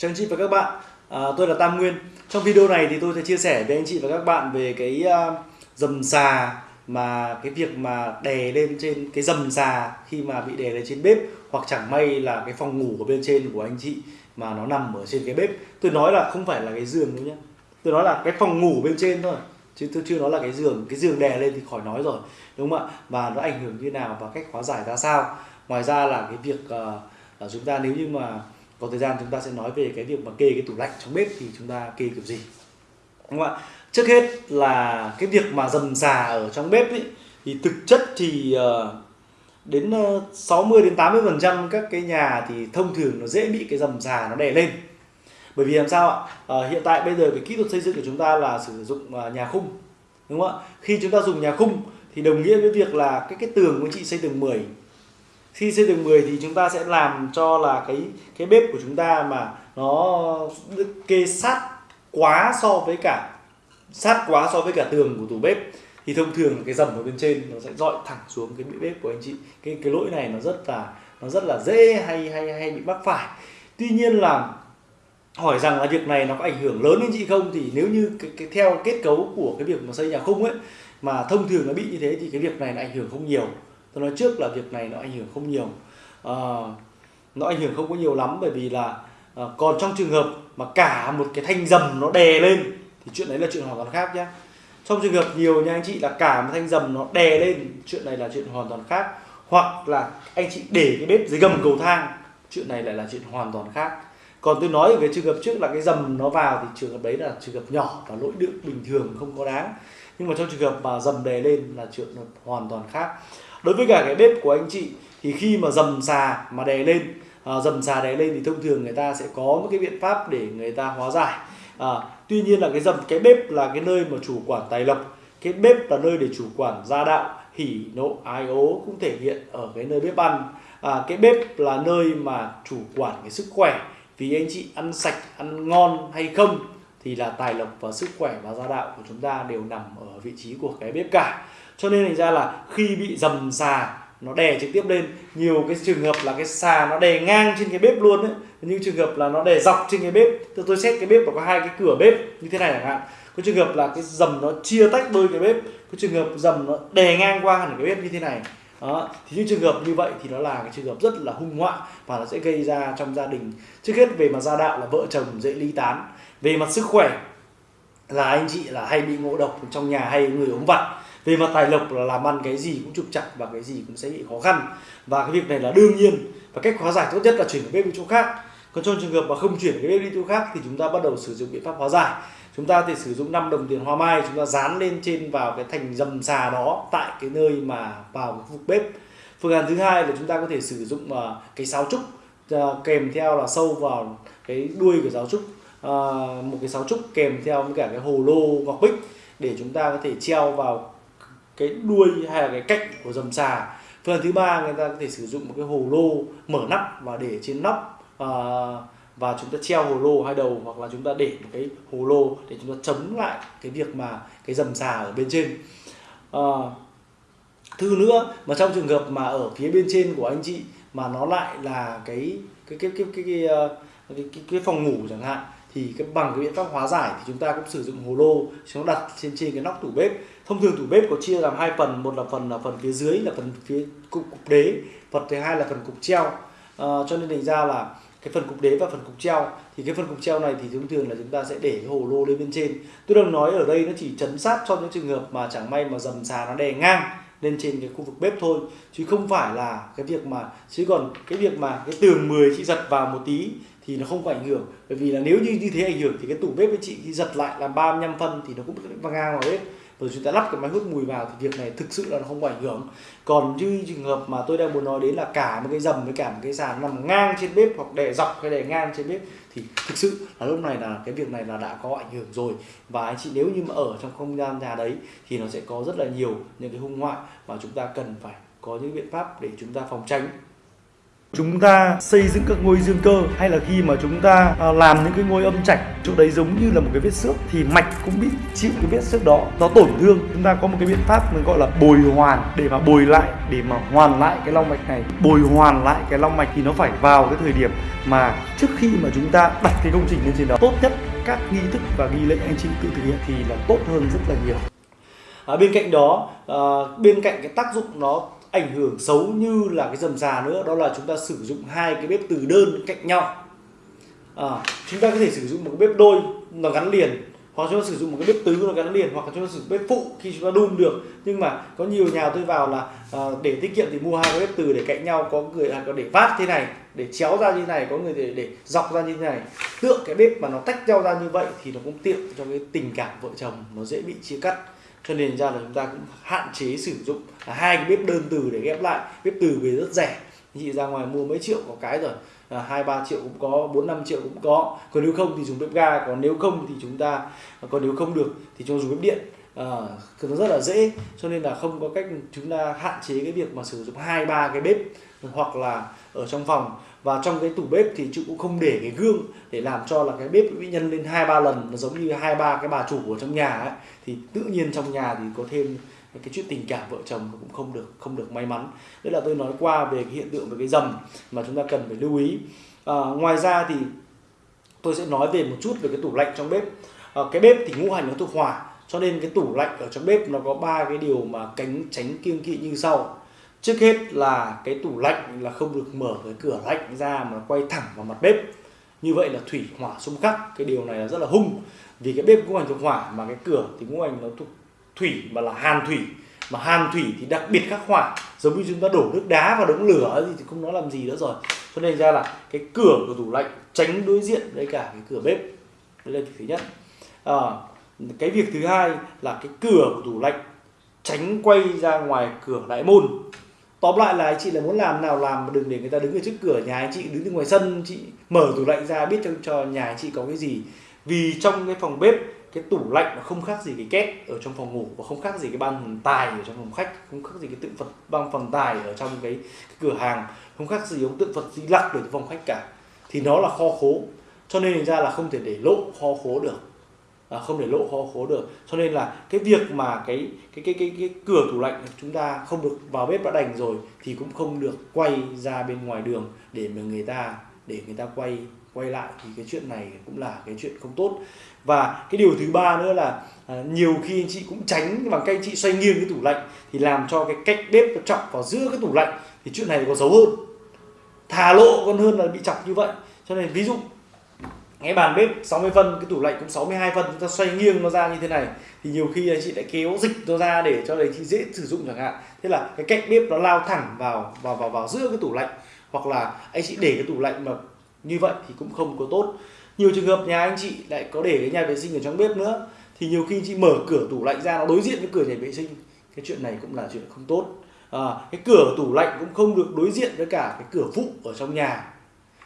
Chào anh chị và các bạn, à, tôi là Tam Nguyên. Trong video này thì tôi sẽ chia sẻ với anh chị và các bạn về cái uh, dầm xà mà cái việc mà đè lên trên cái dầm xà khi mà bị đè lên trên bếp hoặc chẳng may là cái phòng ngủ ở bên trên của anh chị mà nó nằm ở trên cái bếp. Tôi nói là không phải là cái giường đâu nhé. Tôi nói là cái phòng ngủ bên trên thôi chứ tôi chưa nói là cái giường cái giường đè lên thì khỏi nói rồi đúng không ạ và nó ảnh hưởng như nào và cách hóa giải ra sao ngoài ra là cái việc uh, chúng ta nếu như mà có thời gian chúng ta sẽ nói về cái việc mà kê cái tủ lạnh trong bếp thì chúng ta kê kiểu gì. Đúng không ạ? Trước hết là cái việc mà dầm xà ở trong bếp ấy, thì thực chất thì uh, đến ờ, 60 đến 80 phần trăm các cái nhà thì thông thường nó dễ bị cái dầm xà nó đè lên. Bởi vì làm sao ạ? À, hiện tại bây giờ cái kỹ thuật xây dựng của chúng ta là sử dụng nhà khung đúng không ạ? Khi chúng ta dùng nhà khung thì đồng nghĩa với việc là cái cái tường của chị xây tường 10 khi xây tường 10 thì chúng ta sẽ làm cho là cái cái bếp của chúng ta mà nó kê sát quá so với cả sát quá so với cả tường của tủ bếp. Thì thông thường cái dầm ở bên trên nó sẽ dọi thẳng xuống cái bếp của anh chị. Cái cái lỗi này nó rất là nó rất là dễ hay hay hay bị mắc phải. Tuy nhiên là hỏi rằng là việc này nó có ảnh hưởng lớn đến chị không thì nếu như cái, cái theo kết cấu của cái việc mà xây nhà khung ấy mà thông thường nó bị như thế thì cái việc này nó ảnh hưởng không nhiều tôi nói trước là việc này nó ảnh hưởng không nhiều. À, nó ảnh hưởng không có nhiều lắm bởi vì là à, còn trong trường hợp mà cả một cái thanh dầm nó đè lên thì chuyện đấy là chuyện hoàn toàn khác nhé trong trường hợp nhiều nha anh chị là cả một thanh dầm nó đè lên chuyện này là chuyện hoàn toàn khác. Hoặc là anh chị để cái bếp dưới gầm cầu thang chuyện này lại là chuyện hoàn toàn khác. Còn tôi nói về trường hợp trước là cái dầm nó vào thì trường hợp đấy là trường hợp nhỏ và lỗi đựng bình thường không có đáng nhưng mà trong trường hợp mà dầm đè lên là chuyện hoàn toàn khác. Đối với cả cái bếp của anh chị thì khi mà dầm xà mà đè lên à, dầm xà đè lên thì thông thường người ta sẽ có một cái biện pháp để người ta hóa giải. À, tuy nhiên là cái dầm cái bếp là cái nơi mà chủ quản tài lộc. Cái bếp là nơi để chủ quản gia đạo hỉ nộ ái ố cũng thể hiện ở cái nơi bếp ăn. À, cái bếp là nơi mà chủ quản cái sức khỏe vì anh chị ăn sạch ăn ngon hay không thì là tài lộc và sức khỏe và gia đạo của chúng ta đều nằm ở vị trí của cái bếp cả cho nên thành ra là khi bị dầm xà, nó đè trực tiếp lên. Nhiều cái trường hợp là cái xà nó đè ngang trên cái bếp luôn ấy. Những trường hợp là nó đè dọc trên cái bếp. Tôi tôi xét cái bếp nó có hai cái cửa bếp như thế này chẳng hạn. Có trường hợp là cái dầm nó chia tách đôi cái bếp. Có trường hợp dầm nó đè ngang qua hẳn cái bếp như thế này. Đó, thì những trường hợp như vậy thì nó là cái trường hợp rất là hung họa và nó sẽ gây ra trong gia đình. Trước hết về mà gia đạo là vợ chồng dễ ly tán về mặt sức khỏe là anh chị là hay bị ngộ độc trong nhà hay người ốm vặt. Về mặt tài lộc là làm ăn cái gì cũng trục chặt và cái gì cũng sẽ bị khó khăn. Và cái việc này là đương nhiên. Và cách hóa giải tốt nhất là chuyển cái bếp đi chỗ khác. Còn trong trường hợp mà không chuyển cái bếp đi chỗ khác thì chúng ta bắt đầu sử dụng biện pháp hóa giải. Chúng ta thì sử dụng 5 đồng tiền hoa mai, chúng ta dán lên trên vào cái thành dầm xà đó tại cái nơi mà vào cái khu vực bếp. Phương án thứ hai là chúng ta có thể sử dụng ờ, cái sáo trúc ờ, kèm theo là sâu vào cái đuôi của giáo trúc. Ờ, một cái sáo trúc kèm theo với cả cái hồ lô ngọc bích để chúng ta có thể treo vào cái đuôi hay là cái cạnh của dầm xà. Phương thứ ba người ta có thể sử dụng một cái hồ lô mở nắp và để trên nắp à, và chúng ta treo hồ lô hai đầu hoặc là chúng ta để một cái hồ lô để chúng ta chống lại cái việc mà cái dầm xà ở bên trên. À, thứ nữa mà trong trường hợp mà ở phía bên trên của anh chị mà nó lại là cái cái cái cái cái cái, cái, cái, cái, cái phòng ngủ chẳng hạn thì cái bằng cái biện pháp hóa giải thì chúng ta cũng sử dụng hồ lô chúng ta đặt trên trên cái nóc tủ bếp. Thông thường tủ bếp có chia làm hai phần một là phần là phần phía dưới là phần phía cục, cục đế phần thứ hai là phần cục treo. À, cho nên thành ra là cái phần cục đế và phần cục treo thì cái phần cục treo này thì thông thường là chúng ta sẽ để cái hồ lô lên bên trên. Tôi đang nói ở đây nó chỉ chấn sát cho những trường hợp mà chẳng may mà dầm xà nó đè ngang lên trên cái khu vực bếp thôi, chứ không phải là cái việc mà, chứ còn cái việc mà cái tường 10 chị giật vào một tí thì nó không có ảnh hưởng. Bởi vì là nếu như như thế ảnh hưởng thì cái tủ bếp với chị khi giật lại là 35 phân thì nó cũng văng ngang vào bếp rồi chúng ta lắp cái máy hút mùi vào thì việc này thực sự là nó không có ảnh hưởng. Còn như trường hợp mà tôi đang muốn nói đến là cả một cái dầm với cả một cái sàn nằm ngang trên bếp hoặc để dọc hay để ngang trên bếp thì thực sự là lúc này là cái việc này là đã có ảnh hưởng rồi. Và anh chị nếu như mà ở trong không gian nhà đấy thì nó sẽ có rất là nhiều những cái hung họa mà chúng ta cần phải có những biện pháp để chúng ta phòng tránh chúng ta xây dựng các ngôi dương cơ hay là khi mà chúng ta à, làm những cái ngôi âm trạch chỗ đấy giống như là một cái vết xước thì mạch cũng bị chịu cái vết xước đó nó tổn thương. Chúng ta có một cái biện pháp mình gọi là bồi hoàn để mà bồi lại để mà hoàn lại cái long mạch này. Bồi hoàn lại cái long mạch thì nó phải vào cái thời điểm mà trước khi mà chúng ta đặt cái công trình lên trên đó tốt nhất các nghi thức và nghi lễ anh chị tự thực hiện thì là tốt hơn rất là nhiều. À, bên cạnh đó à, bên cạnh cái tác dụng nó ảnh hưởng xấu như là cái dầm già nữa đó là chúng ta sử dụng hai cái bếp từ đơn cạnh nhau. À, chúng ta có thể sử dụng một cái bếp đôi nó gắn liền hoặc chúng ta sử dụng một cái bếp tứ nó gắn liền hoặc chúng ta sử dụng bếp phụ khi chúng ta đun được. Nhưng mà có nhiều nhà tôi vào là à, để tiết kiệm thì mua hai cái bếp từ để cạnh nhau có người là có để vát thế này để chéo ra như này có người để để dọc ra như thế này. Tượng cái bếp mà nó tách nhau ra như vậy thì nó cũng tiện cho cái tình cảm vợ chồng nó dễ bị chia cắt cho nên ra là chúng ta cũng hạn chế sử dụng hai cái bếp đơn từ để ghép lại. Bếp từ về rất rẻ. Chị ra ngoài mua mấy triệu có cái rồi. À, hai, ba triệu cũng có, bốn, năm triệu cũng có. Còn nếu không thì dùng bếp ga, còn nếu không thì chúng ta, còn nếu không được thì cho dùng bếp điện à, nó rất là dễ cho nên là không có cách chúng ta hạn chế cái việc mà sử dụng hai ba cái bếp hoặc là ở trong phòng. Và trong cái tủ bếp thì chị cũng không để cái gương để làm cho là cái bếp bị nhân lên hai ba lần. Nó giống như hai ba cái bà chủ ở trong nhà ấy thì tự nhiên trong nhà thì có thêm cái chuyện tình cảm vợ chồng cũng không được không được may mắn. Đấy là tôi nói qua về cái hiện tượng về cái dầm mà chúng ta cần phải lưu ý. À, ngoài ra thì tôi sẽ nói về một chút về cái tủ lạnh trong bếp. À, cái bếp thì ngũ hành nó thuộc hỏa cho nên cái tủ lạnh ở trong bếp nó có ba cái điều mà cánh tránh kiêng kỵ như sau. Trước hết là cái tủ lạnh là không được mở cái cửa lạnh ra mà quay thẳng vào mặt bếp. Như vậy là thủy hỏa xung khắc cái điều này là rất là hung. Vì cái bếp ngũ hành thuộc hỏa mà cái cửa thì ngũ hành nó thuộc thủy mà là hàn thủy. Mà hàn thủy thì đặc biệt khắc hỏa giống như chúng ta đổ nước đá vào đống lửa thì không nói làm gì nữa rồi. Cho nên ra là cái cửa của tủ lạnh tránh đối diện với cả cái cửa bếp. Đây là thứ nhất. À, cái việc thứ hai là cái cửa của tủ lạnh tránh quay ra ngoài cửa đại môn. Tóm lại là anh chị là muốn làm nào làm mà đừng để người ta đứng ở trước cửa nhà anh chị đứng ở ngoài sân chị mở tủ lạnh ra biết cho cho nhà anh chị có cái gì. Vì trong cái phòng bếp cái tủ lạnh nó không khác gì cái két ở trong phòng ngủ và không khác gì cái ban tài ở trong phòng khách không khác gì cái tượng phật ban phần tài ở trong cái, cái cửa hàng không khác gì ông tượng phật di lặc ở trong phòng khách cả. Thì nó là kho khố cho nên ra là không thể để lộ kho khố được à, không để lộ kho khố được. Cho nên là cái việc mà cái cái cái cái, cái cửa tủ lạnh chúng ta không được vào bếp đã đành rồi thì cũng không được quay ra bên ngoài đường để mà người ta để người ta quay quay lại thì cái chuyện này cũng là cái chuyện không tốt. Và cái điều thứ ba nữa là à, nhiều khi anh chị cũng tránh bằng cách anh chị xoay nghiêng cái tủ lạnh thì làm cho cái cách bếp nó chọc vào giữa cái tủ lạnh thì chuyện này còn xấu hơn. Thà lộ còn hơn là bị chọc như vậy. Cho nên ví dụ cái bàn bếp 60 phân cái tủ lạnh cũng 62 phân chúng ta xoay nghiêng nó ra như thế này thì nhiều khi anh chị lại kéo dịch nó ra để cho đấy chị dễ sử dụng chẳng hạn. Thế là cái cạnh bếp nó lao thẳng vào vào vào vào giữa cái tủ lạnh hoặc là anh chị để cái tủ lạnh mà như vậy thì cũng không có tốt. Nhiều trường hợp nhà anh chị lại có để cái nhà vệ sinh ở trong bếp nữa thì nhiều khi chị mở cửa tủ lạnh ra nó đối diện với cửa nhà vệ sinh. Cái chuyện này cũng là chuyện không tốt. À, cái cửa tủ lạnh cũng không được đối diện với cả cái cửa phụ ở trong nhà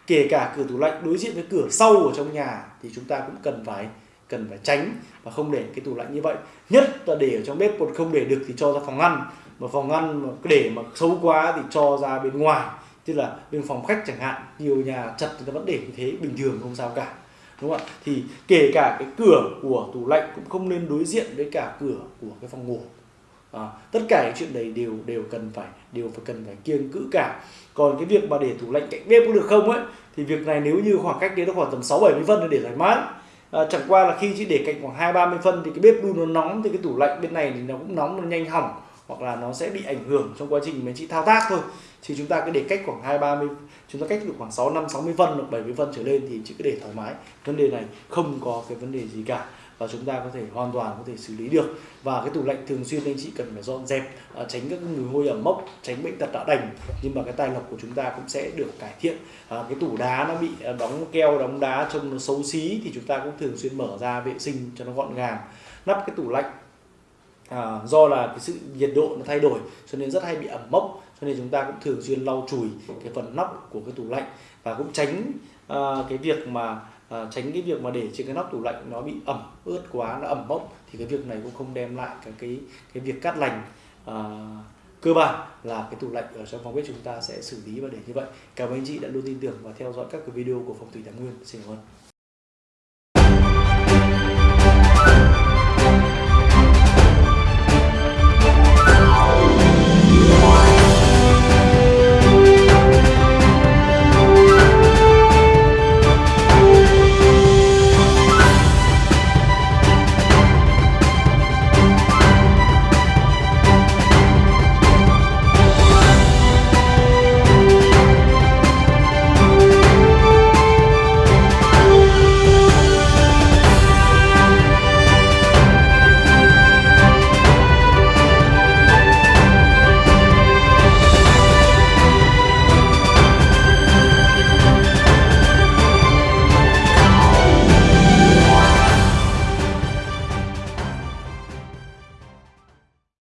kể cả cửa tủ lạnh đối diện với cửa sau ở trong nhà thì chúng ta cũng cần phải cần phải tránh và không để cái tủ lạnh như vậy. Nhất là để ở trong bếp, còn không để được thì cho ra phòng ăn. Mà phòng ăn mà để mà xấu quá thì cho ra bên ngoài. Tức là bên phòng khách chẳng hạn, nhiều nhà chật thì ta vẫn để như thế, bình thường không sao cả. Đúng không ạ? Thì kể cả cái cửa của tủ lạnh cũng không nên đối diện với cả cửa của cái phòng ngủ à, tất cả những chuyện đấy đều đều cần phải đều phải cần phải kiêng cữ cả. Còn cái việc mà để tủ lạnh cạnh bếp có được không ấy thì việc này nếu như khoảng cách đấy nó khoảng tầm sáu bảy mươi phân để thoải mái. À, chẳng qua là khi chị để cạnh khoảng hai ba mươi phân thì cái bếp đun nó nóng thì cái tủ lạnh bên này thì nó cũng nóng nó nhanh hỏng hoặc là nó sẽ bị ảnh hưởng trong quá trình mình chị thao tác thôi. Thì chúng ta cứ để cách khoảng hai ba mươi chúng ta cách được khoảng sáu năm 60 phân hoặc 70 phân trở lên thì chị cứ để thoải mái. Vấn đề này không có cái vấn đề gì cả và chúng ta có thể hoàn toàn có thể xử lý được. Và cái tủ lạnh thường xuyên anh chị cần phải dọn dẹp à, tránh các mùi hôi ẩm mốc tránh bệnh tật đã đành. Nhưng mà cái tài lộc của chúng ta cũng sẽ được cải thiện. À, cái tủ đá nó bị à, đóng keo đóng đá trông nó xấu xí thì chúng ta cũng thường xuyên mở ra vệ sinh cho nó gọn gàng. Nắp cái tủ lạnh à, do là cái sự nhiệt độ nó thay đổi cho nên rất hay bị ẩm mốc cho nên chúng ta cũng thường xuyên lau chùi cái phần nắp của cái tủ lạnh và cũng tránh à, cái việc mà à, tránh cái việc mà để trên cái nóc tủ lạnh nó bị ẩm ướt quá nó ẩm mốc thì cái việc này cũng không đem lại cái cái cái việc cát lành à, cơ bản là cái tủ lạnh ở trong phòng bếp chúng ta sẽ xử lý và để như vậy. Cảm ơn anh chị đã luôn tin tưởng và theo dõi các cái video của phòng thủy Thái Nguyên. Xin cảm ơn.